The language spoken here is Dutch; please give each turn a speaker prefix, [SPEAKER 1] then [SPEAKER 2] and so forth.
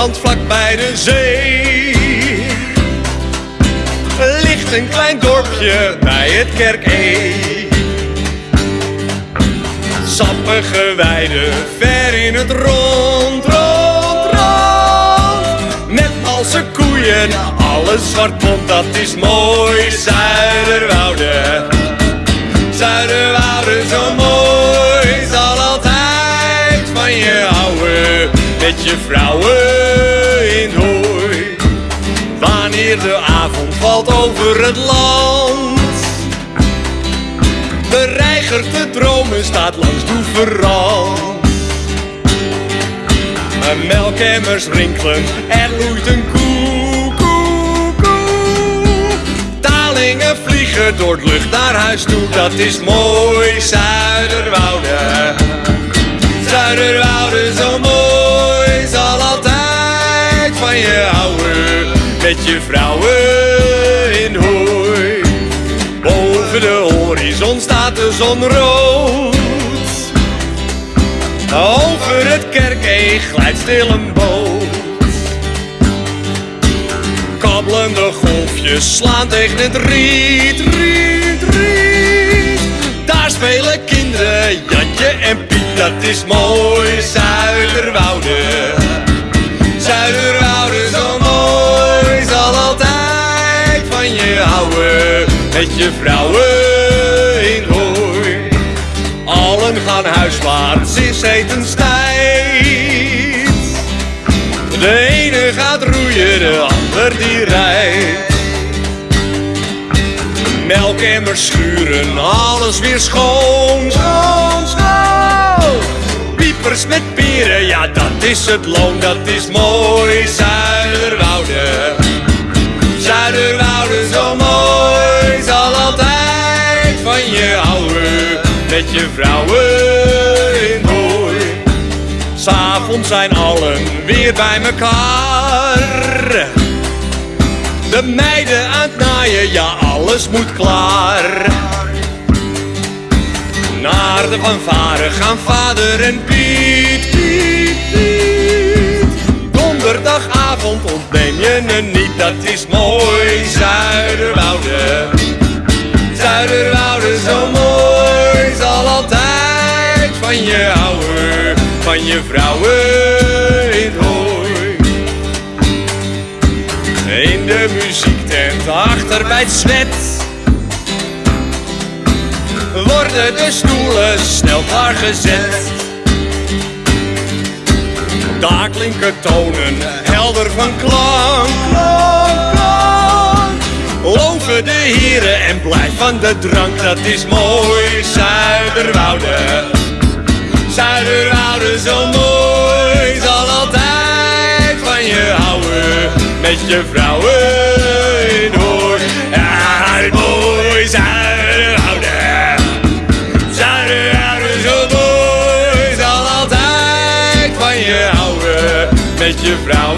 [SPEAKER 1] Nederland vlak bij de zee. Ligt een klein dorpje bij het Kerk E. Sappige weiden, ver in het rond, rond, rond. Met al zijn koeien, alles zwart bont, dat is mooi. Zuiderwouden, Zuiderwouden, zo mooi. Zal altijd van je houden, met je vrouwen De avond valt over het land. De dromen staat langs Doeverand Een melkemmers rinkelen, er loeit een koe, koe, koe. Talingen vliegen door het lucht naar huis toe. Dat is mooi, Zuiderwouden Zuiderwouden Met je vrouwen in hooi Boven de horizon staat de zon rood. Over het kerkee glijdt stil een boot. Kabbelende golfjes slaan tegen het riet, riet, riet. Daar spelen kinderen, Jantje en Piet, dat is mooi. Zuiderwouden, met je vrouwen in hooi. Allen gaan huiswaarts in zetenstijd. De ene gaat roeien, de ander die rijdt. Melkemmers schuren, alles weer schoon, schoon, schoon. Piepers met peren, ja dat is het loon, dat is mooi. Met je vrouwen in hooi. S'avonds zijn allen weer bij mekaar. De meiden aan het naaien, ja alles moet klaar. Naar de fanfare gaan vader en Piet, Piet. Van je houden, van je vrouwen in hooi. In de muziektent achter bij het zwet worden de stoelen snel klaargezet. Daar klinken tonen helder van klank. Loven de heren en blijf van de drank, dat is mooi. Zuiderwouden, Zuiderwouden zo mooi, zal altijd van je houden, met je vrouwen in hooi. Ja, mooi Zuiderwouden, Zuiderwouden zo mooi, zal altijd van je houden, met je vrouwen